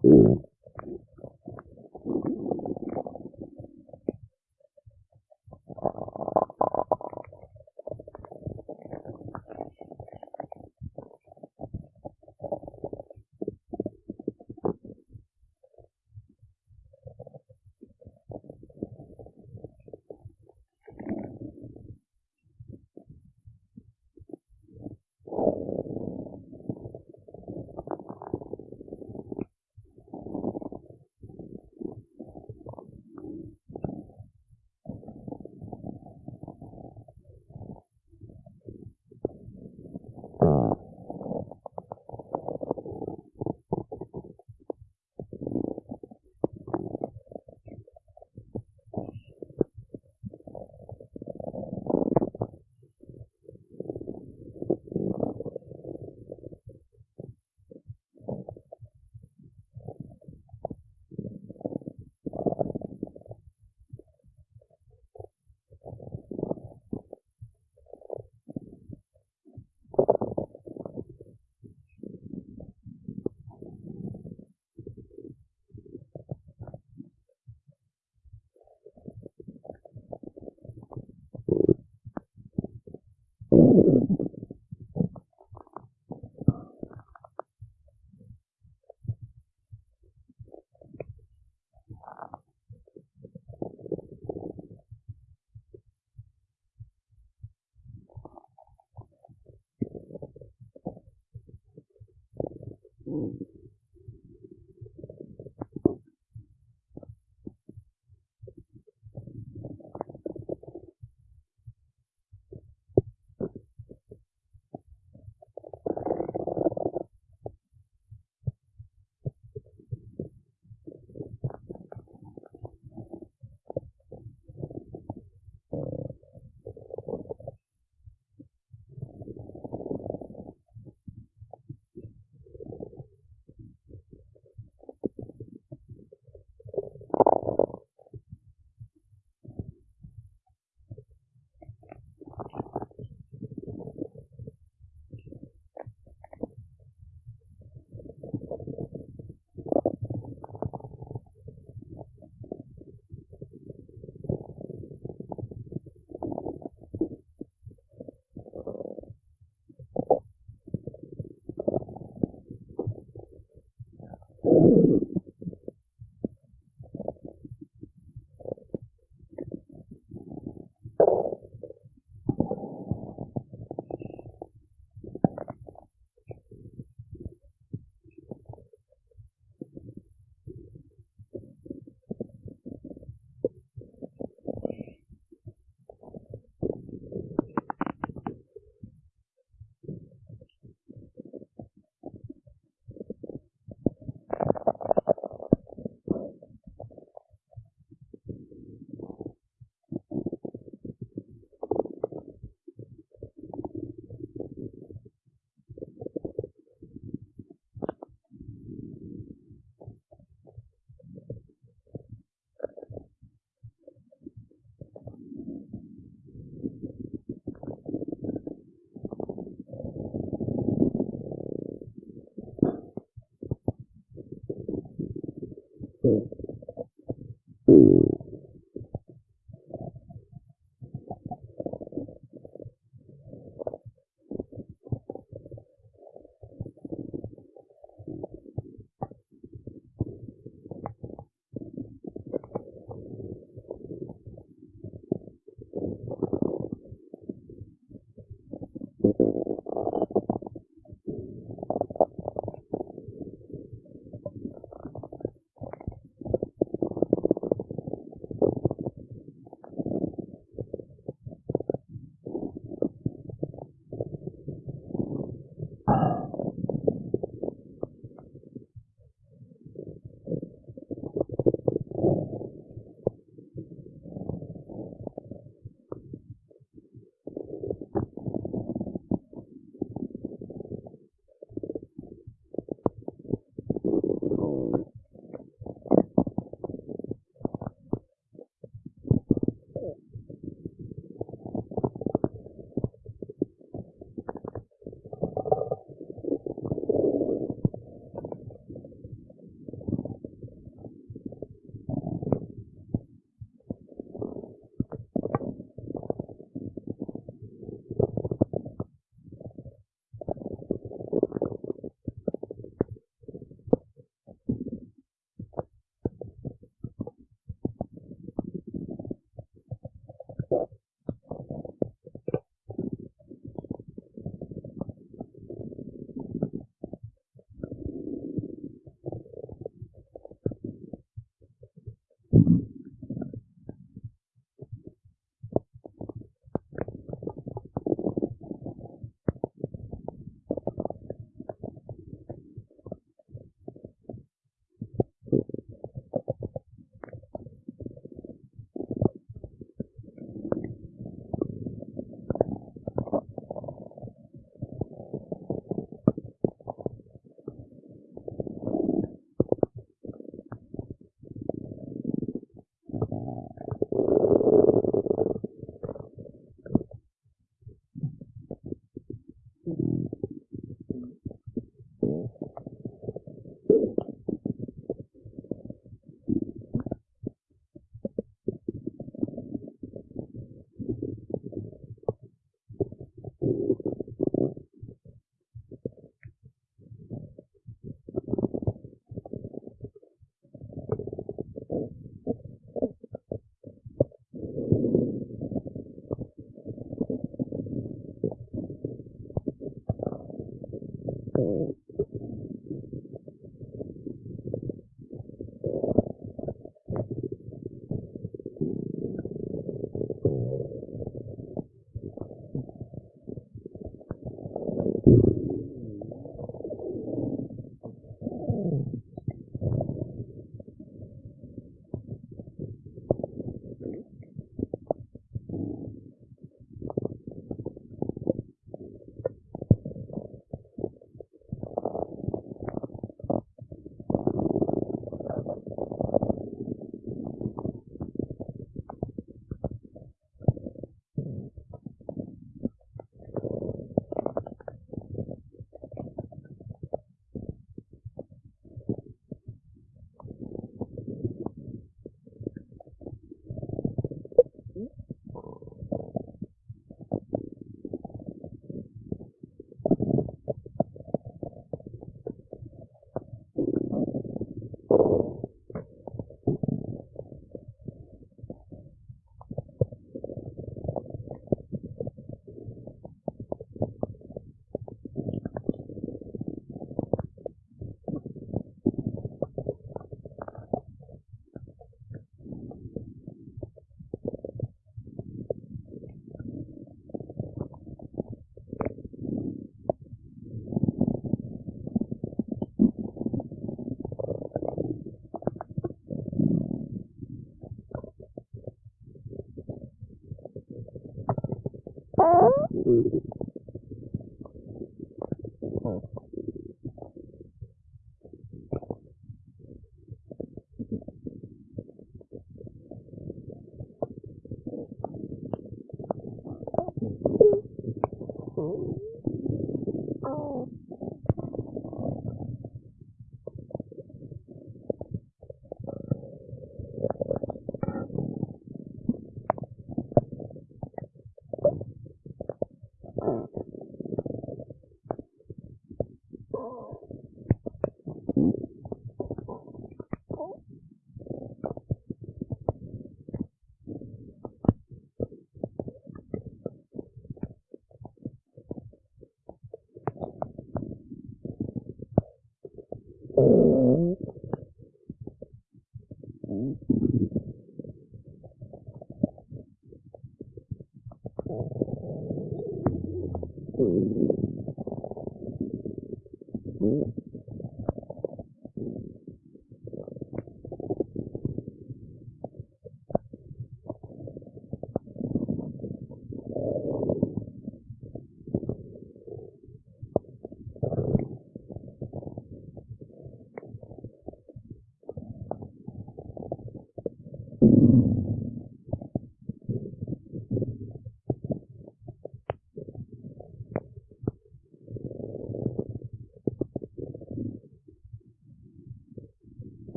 Cool.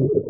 with the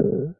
Uh...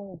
own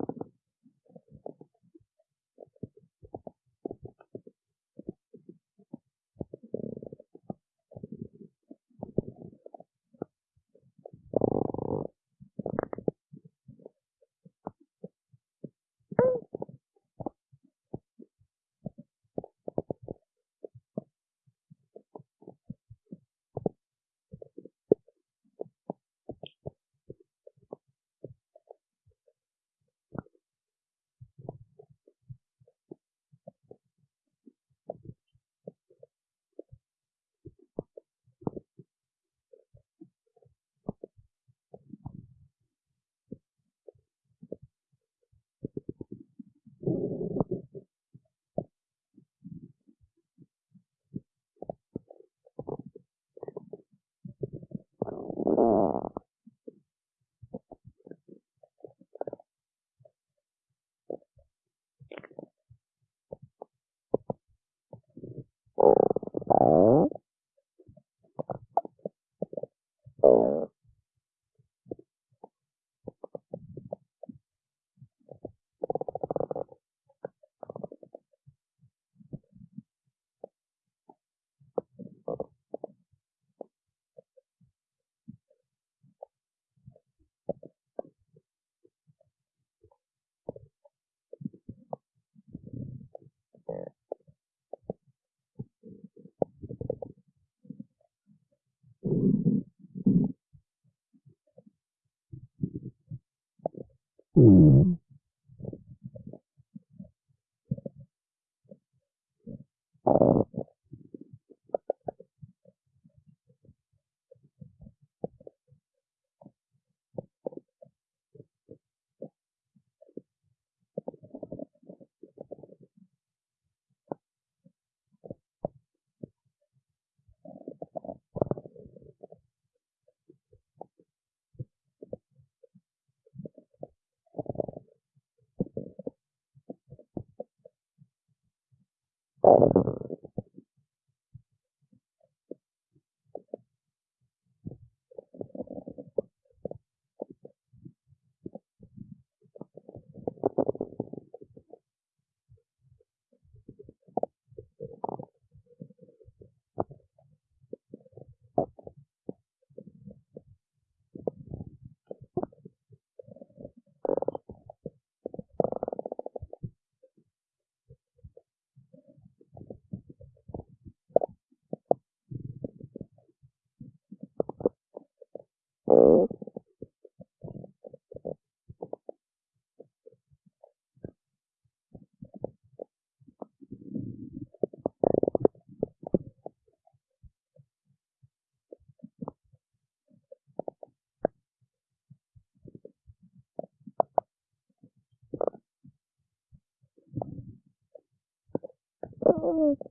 うん。forward.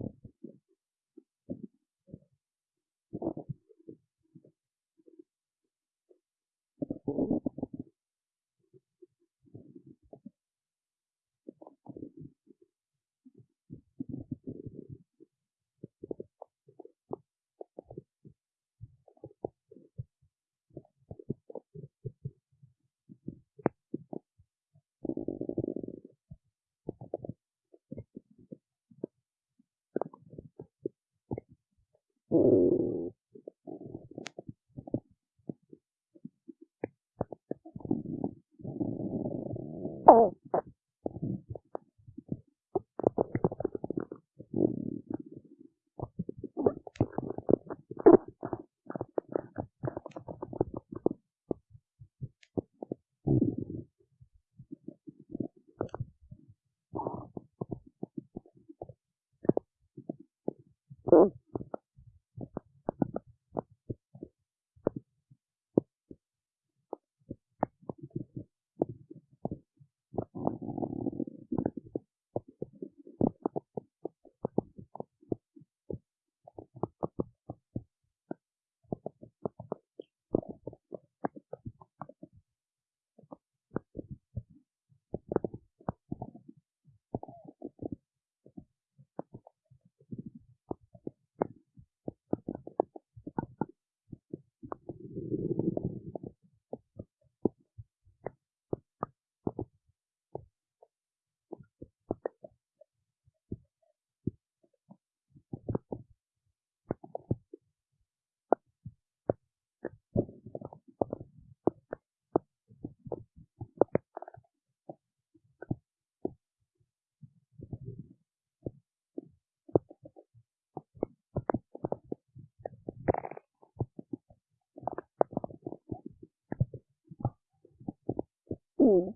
cool